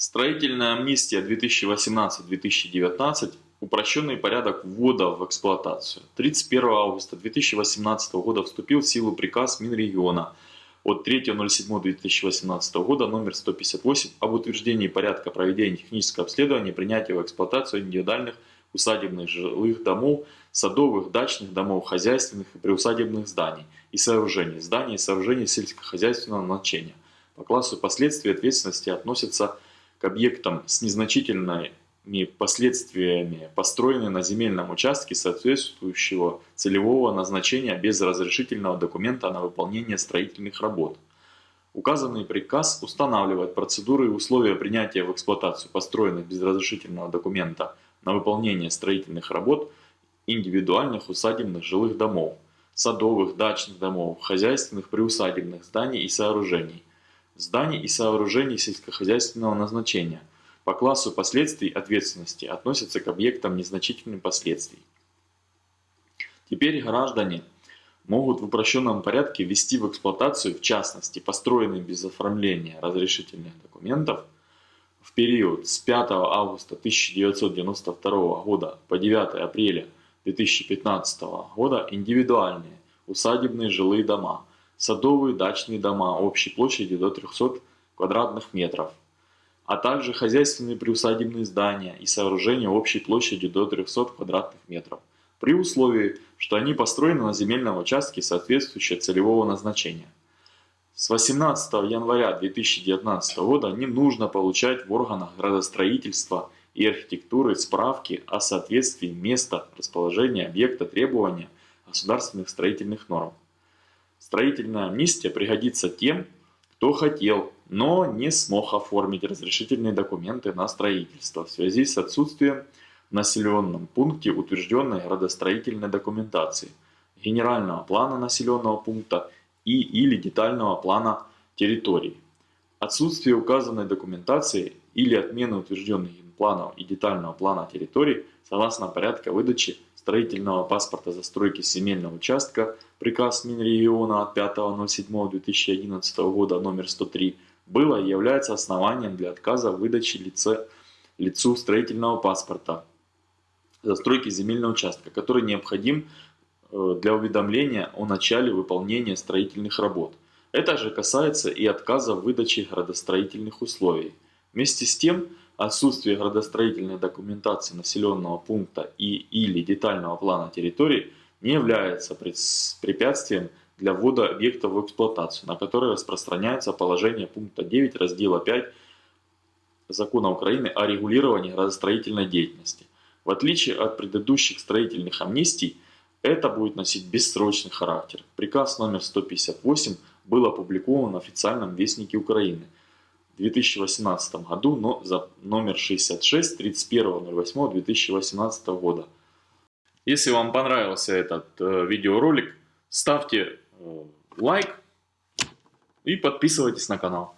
Строительная амнистия 2018-2019 упрощенный порядок ввода в эксплуатацию. 31 августа 2018 года вступил в силу приказ Минрегиона от 3.07.2018 года номер 158 об утверждении порядка проведения технического обследования и принятия в эксплуатацию индивидуальных усадебных жилых домов, садовых, дачных домов, хозяйственных и приусадебных зданий и сооружений, зданий и сооружений сельскохозяйственного значения. По классу последствий ответственности относятся к объектам с незначительными последствиями, построенные на земельном участке соответствующего целевого назначения без разрешительного документа на выполнение строительных работ. Указанный приказ устанавливает процедуры и условия принятия в эксплуатацию построенных без разрешительного документа на выполнение строительных работ индивидуальных усадебных жилых домов, садовых, дачных домов, хозяйственных приусадебных зданий и сооружений, зданий и сооружений сельскохозяйственного назначения. По классу последствий ответственности относятся к объектам незначительных последствий. Теперь граждане могут в упрощенном порядке ввести в эксплуатацию, в частности, построенные без оформления разрешительных документов, в период с 5 августа 1992 года по 9 апреля 2015 года индивидуальные усадебные жилые дома – садовые дачные дома общей площадью до 300 квадратных метров, а также хозяйственные приусадебные здания и сооружения общей площадью до 300 квадратных метров, при условии, что они построены на земельном участке соответствующего целевого назначения. С 18 января 2019 года не нужно получать в органах градостроительства и архитектуры справки о соответствии места расположения объекта требования государственных строительных норм. Строительная амнистия пригодится тем, кто хотел, но не смог оформить разрешительные документы на строительство в связи с отсутствием в населенном пункте утвержденной градостроительной документации, генерального плана населенного пункта и или детального плана территории. Отсутствие указанной документации или отмена утвержденных планов и детального плана территории согласно порядка выдачи строительного паспорта застройки земельного участка, приказ Минрегиона от 5.07.2011 года номер 103, было и является основанием для отказа в выдаче лице, лицу строительного паспорта застройки земельного участка, который необходим э, для уведомления о начале выполнения строительных работ. Это же касается и отказа в выдаче градостроительных условий. Вместе с тем, Отсутствие градостроительной документации населенного пункта и или детального плана территории не является препятствием для ввода объекта в эксплуатацию, на который распространяется положение пункта 9 раздела 5 Закона Украины о регулировании градостроительной деятельности. В отличие от предыдущих строительных амнистий, это будет носить бессрочный характер. Приказ номер 158 был опубликован в официальном вестнике Украины – 2018 году, но за номер 66 31.08.2018 года. Если вам понравился этот э, видеоролик, ставьте э, лайк и подписывайтесь на канал.